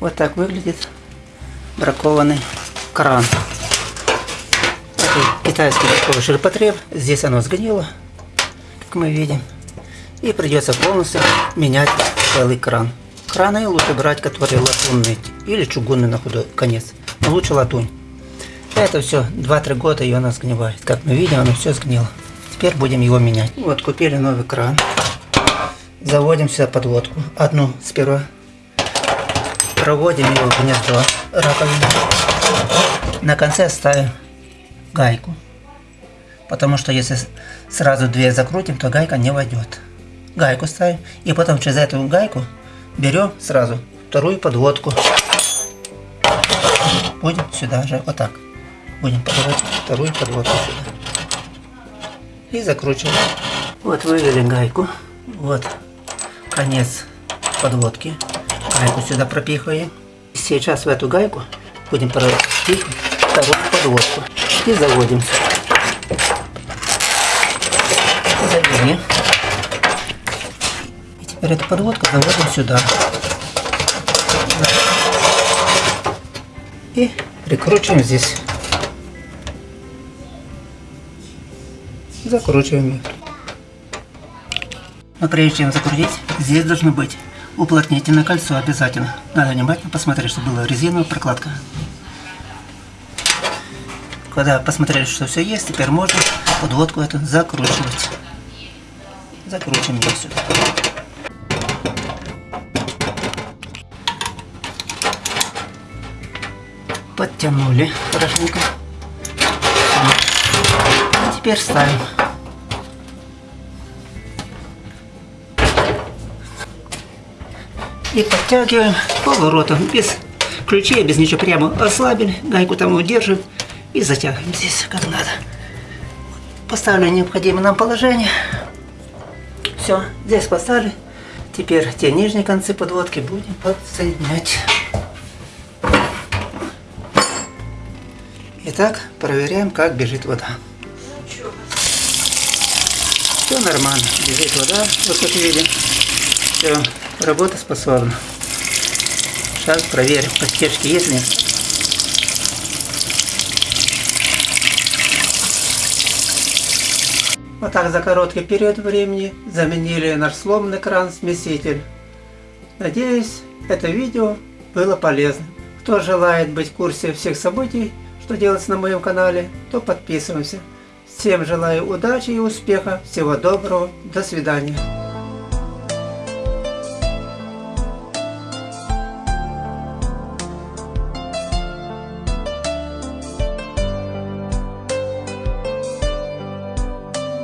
Вот так выглядит бракованный кран. Это китайский такой ширпотреб. Здесь оно сгнило, как мы видим. И придется полностью менять целый кран. Краны лучше брать, которые латунные или чугунные на худой конец. Но лучше латунь. Это все 2-3 года и она сгнивает. Как мы видим, оно все сгнило. Теперь будем его менять. Вот купили новый кран. Заводим сюда подводку. Одну сперва. Проводим его в гнездо раковины. На конце ставим гайку. Потому что если сразу две закрутим, то гайка не войдет. Гайку ставим. И потом через эту гайку берем сразу вторую подводку. Будем сюда же, вот так. Будем подавать вторую подводку сюда. И закручиваем. Вот вывели гайку. Вот конец подводки. Гайку сюда пропихиваем. Сейчас в эту гайку будем пропихивать вторую подводку. И заводим. Завели. И теперь эту подводку заводим сюда. И прикручиваем здесь. Закручиваем ее. Но прежде чем закрутить, здесь должно быть уплотнительное кольцо обязательно. Надо внимательно посмотреть, чтобы была резиновая прокладка. Когда посмотрели, что все есть, теперь можно подводку эту закручивать. Закручиваем ее сюда. Подтянули хорошенько. А теперь ставим. И подтягиваем поворотом, без ключей, без ничего, прямо ослабили, гайку там удерживаем и затягиваем здесь как надо. Поставили необходимое нам положение. Все, здесь поставили. Теперь те нижние концы подводки будем подсоединять. Итак, проверяем, как бежит вода. Все нормально, бежит вода, вот как видим. Все, работоспособно. Сейчас проверим, подтяжки есть ли. Вот так за короткий период времени заменили наш сломанный кран-смеситель. Надеюсь, это видео было полезным. Кто желает быть в курсе всех событий, что делается на моем канале, то подписываемся. Всем желаю удачи и успеха, всего доброго, до свидания.